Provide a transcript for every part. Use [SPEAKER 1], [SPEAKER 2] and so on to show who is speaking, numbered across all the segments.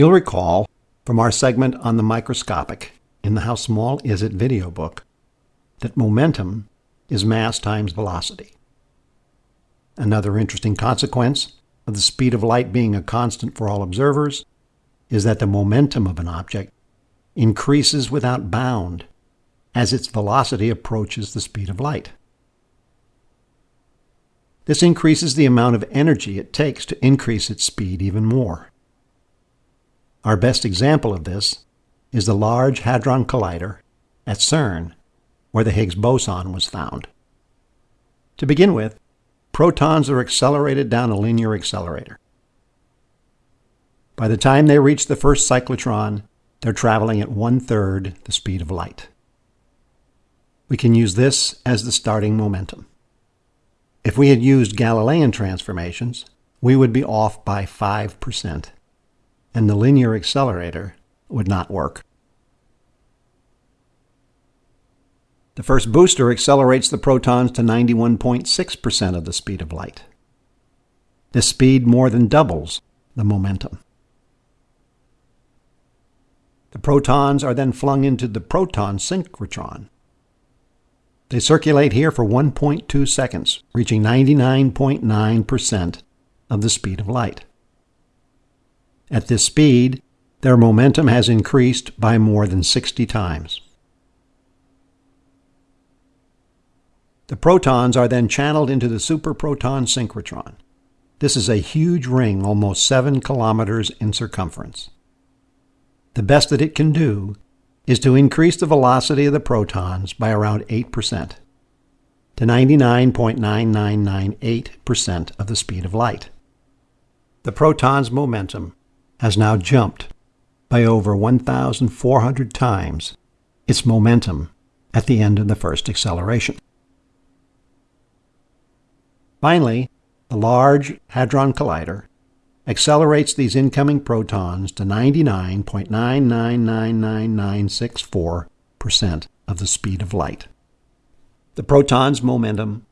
[SPEAKER 1] You'll recall from our segment on the microscopic in the How Small Is It video book that momentum is mass times velocity. Another interesting consequence of the speed of light being a constant for all observers is that the momentum of an object increases without bound as its velocity approaches the speed of light. This increases the amount of energy it takes to increase its speed even more. Our best example of this is the Large Hadron Collider at CERN, where the Higgs boson was found. To begin with, protons are accelerated down a linear accelerator. By the time they reach the first cyclotron, they're traveling at one third the speed of light. We can use this as the starting momentum. If we had used Galilean transformations, we would be off by 5%, and the linear accelerator would not work. The first booster accelerates the protons to 91.6% of the speed of light. This speed more than doubles the momentum. The protons are then flung into the proton synchrotron, they circulate here for 1.2 seconds, reaching 99.9% of the speed of light. At this speed, their momentum has increased by more than 60 times. The protons are then channeled into the superproton synchrotron. This is a huge ring almost 7 kilometers in circumference. The best that it can do is to increase the velocity of the protons by around 8% to 99.9998% of the speed of light. The proton's momentum has now jumped by over 1,400 times its momentum at the end of the first acceleration. Finally, the Large Hadron Collider accelerates these incoming protons to 99.9999964% of the speed of light. The proton's momentum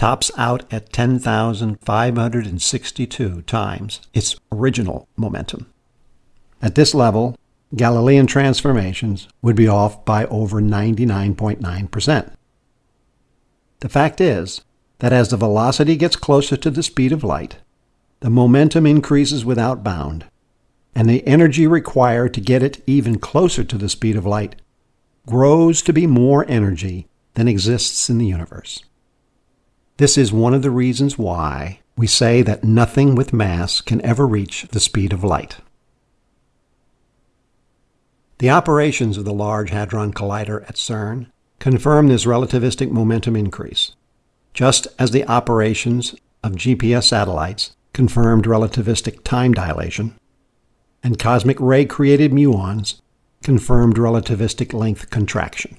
[SPEAKER 1] tops out at 10,562 times its original momentum. At this level, Galilean transformations would be off by over 99.9%. The fact is that as the velocity gets closer to the speed of light, the momentum increases without bound, and the energy required to get it even closer to the speed of light grows to be more energy than exists in the universe. This is one of the reasons why we say that nothing with mass can ever reach the speed of light. The operations of the Large Hadron Collider at CERN confirm this relativistic momentum increase, just as the operations of GPS satellites confirmed relativistic time dilation, and cosmic ray created muons confirmed relativistic length contraction.